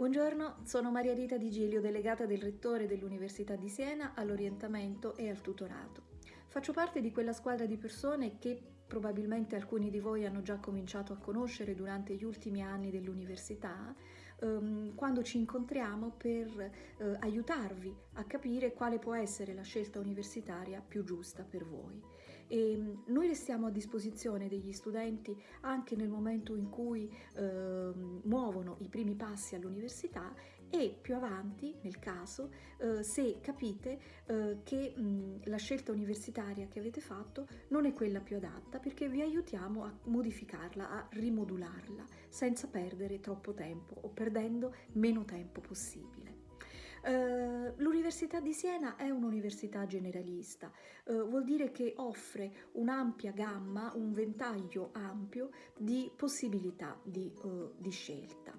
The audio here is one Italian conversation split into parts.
Buongiorno, sono Maria Rita Di Giglio, delegata del Rettore dell'Università di Siena all'orientamento e al tutorato. Faccio parte di quella squadra di persone che probabilmente alcuni di voi hanno già cominciato a conoscere durante gli ultimi anni dell'università, ehm, quando ci incontriamo per eh, aiutarvi a capire quale può essere la scelta universitaria più giusta per voi. E ehm, noi restiamo a disposizione degli studenti anche nel momento in cui eh, muovono i primi passi all'università e più avanti, nel caso, eh, se capite eh, che mh, la scelta universitaria che avete fatto non è quella più adatta perché vi aiutiamo a modificarla, a rimodularla senza perdere troppo tempo o perdendo meno tempo possibile. Uh, L'Università di Siena è un'università generalista, uh, vuol dire che offre un'ampia gamma, un ventaglio ampio di possibilità di, uh, di scelta.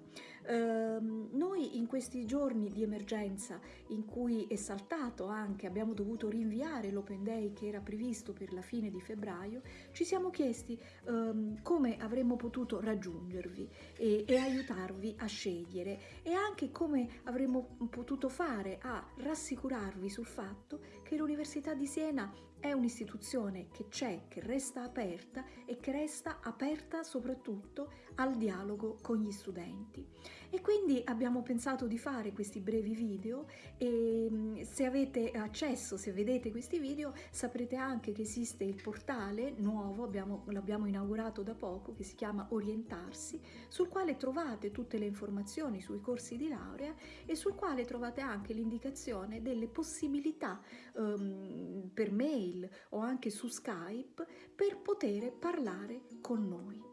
Ehm, noi questi giorni di emergenza in cui è saltato anche, abbiamo dovuto rinviare l'Open Day che era previsto per la fine di febbraio, ci siamo chiesti um, come avremmo potuto raggiungervi e, e aiutarvi a scegliere e anche come avremmo potuto fare a rassicurarvi sul fatto che l'Università di Siena è un'istituzione che c'è, che resta aperta e che resta aperta soprattutto al dialogo con gli studenti. E quindi abbiamo pensato di fare questi brevi video e mm, se avete accesso, se vedete questi video, saprete anche che esiste il portale nuovo, l'abbiamo inaugurato da poco, che si chiama Orientarsi, sul quale trovate tutte le informazioni sui corsi di laurea e sul quale trovate anche l'indicazione delle possibilità um, per mail mail o anche su Skype per poter parlare con noi.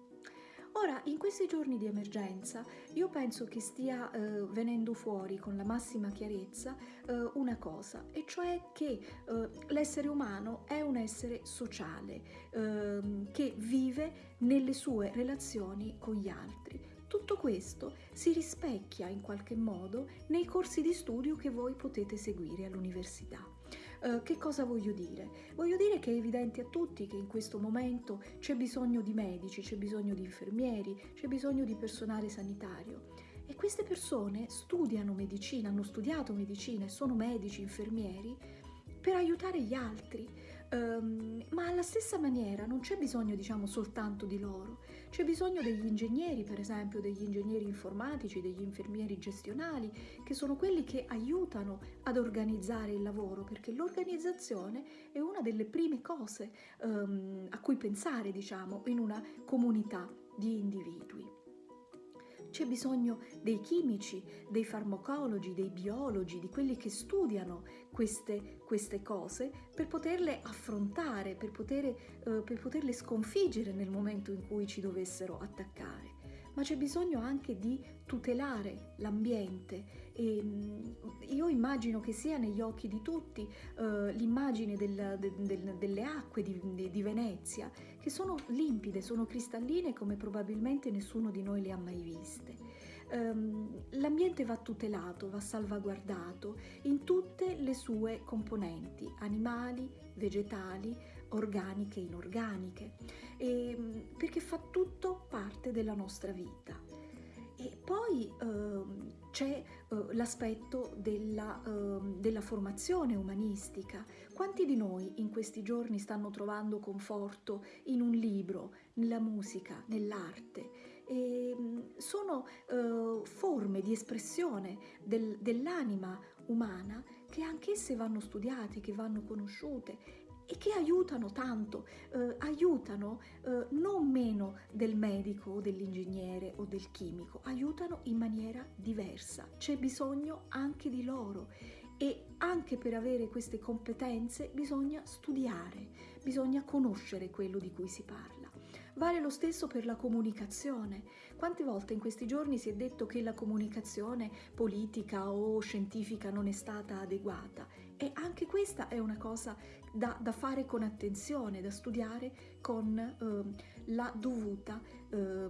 Ora, in questi giorni di emergenza, io penso che stia eh, venendo fuori con la massima chiarezza eh, una cosa, e cioè che eh, l'essere umano è un essere sociale, ehm, che vive nelle sue relazioni con gli altri. Tutto questo si rispecchia in qualche modo nei corsi di studio che voi potete seguire all'università. Uh, che cosa voglio dire? Voglio dire che è evidente a tutti che in questo momento c'è bisogno di medici, c'è bisogno di infermieri, c'è bisogno di personale sanitario. E queste persone studiano medicina, hanno studiato medicina e sono medici, infermieri per aiutare gli altri, um, ma alla stessa maniera non c'è bisogno diciamo soltanto di loro, c'è bisogno degli ingegneri per esempio, degli ingegneri informatici, degli infermieri gestionali, che sono quelli che aiutano ad organizzare il lavoro, perché l'organizzazione è una delle prime cose um, a cui pensare diciamo in una comunità di individui. C'è bisogno dei chimici, dei farmacologi, dei biologi, di quelli che studiano queste, queste cose per poterle affrontare, per, poter, eh, per poterle sconfiggere nel momento in cui ci dovessero attaccare ma c'è bisogno anche di tutelare l'ambiente e io immagino che sia negli occhi di tutti uh, l'immagine del, del, delle acque di, di, Venezia che sono limpide, sono cristalline come probabilmente nessuno di noi le ha mai viste. Um, l'ambiente va tutelato, va salvaguardato in tutte le sue componenti, animali, vegetali, organiche, inorganiche, e, mm, perché fa tutto parte della nostra vita. E poi eh, c'è eh, l'aspetto della, eh, della, formazione umanistica. Quanti di noi in questi giorni stanno trovando conforto in un libro, nella musica, nell'arte? Mm, sono eh, forme di espressione del, dell'anima umana che anch'esse vanno studiate, che vanno conosciute e che aiutano tanto, eh, aiutano eh, non meno del medico o dell'ingegnere o del chimico, aiutano in maniera diversa, c'è bisogno anche di loro e anche per avere queste competenze bisogna studiare, bisogna conoscere quello di cui si parla. Vale lo stesso per la comunicazione. Quante volte in questi giorni si è detto che la comunicazione politica o scientifica non è stata adeguata e anche questa è una cosa da, da fare con attenzione, da studiare con eh, la dovuta eh,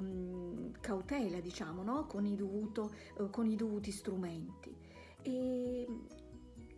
cautela, diciamo, no? con, i dovuto, eh, con i dovuti strumenti. E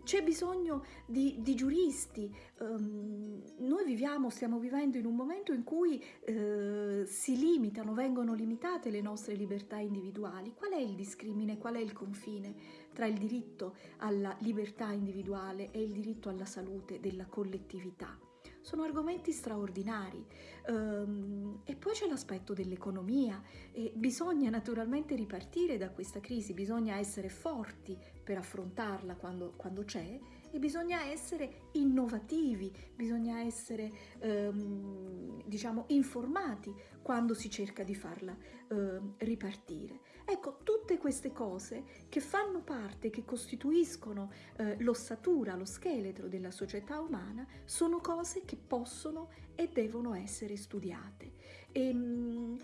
c'è bisogno di, di giuristi, um, noi viviamo, stiamo vivendo in un momento in cui eh, si limitano, vengono limitate le nostre libertà individuali. Qual è il discrimine, qual è il confine tra il diritto alla libertà individuale e il diritto alla salute della collettività? Sono argomenti straordinari. Um, e poi c'è l'aspetto dell'economia e bisogna naturalmente ripartire da questa crisi, bisogna essere forti per affrontarla quando, quando c'è e bisogna essere innovativi, bisogna essere um, diciamo informati quando si cerca di farla uh, ripartire. Ecco, tutte queste cose che fanno parte, che costituiscono uh, l'ossatura, lo scheletro della società umana, sono cose che possono e devono essere studiate. E, um,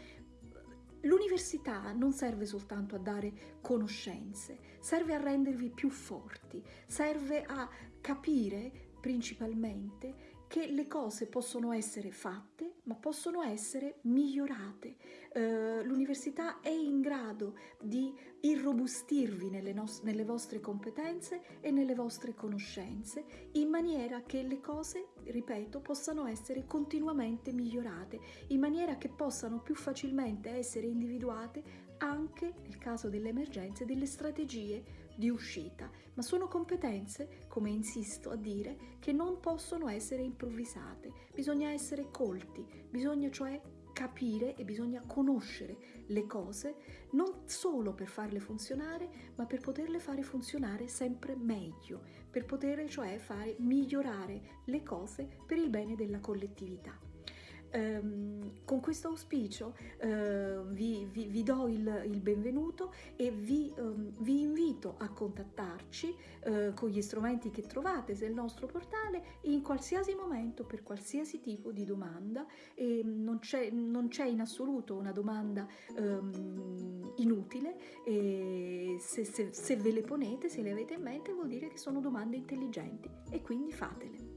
L'università non serve soltanto a dare conoscenze, serve a rendervi più forti, serve a capire principalmente che le cose possono essere fatte, ma possono essere migliorate. Eh, L'università è in grado di irrobustirvi nelle, nelle, vostre competenze e nelle vostre conoscenze, in maniera che le cose, ripeto, possano essere continuamente migliorate, in maniera che possano più facilmente essere individuate anche, nel caso delle emergenze, delle strategie di uscita, ma sono competenze, come insisto a dire, che non possono essere improvvisate, bisogna essere colti, bisogna cioè capire e bisogna conoscere le cose non solo per farle funzionare, ma per poterle fare funzionare sempre meglio, per poter cioè fare migliorare le cose per il bene della collettività. Um, con questo auspicio uh, vi, vi, vi, do il, il benvenuto e vi, um, vi, invito a contattarci uh, con gli strumenti che trovate sul nostro portale in qualsiasi momento per qualsiasi tipo di domanda. E non c'è, in assoluto una domanda um, inutile. E se, se, se ve le ponete, se le avete in mente vuol dire che sono domande intelligenti. E quindi fatele.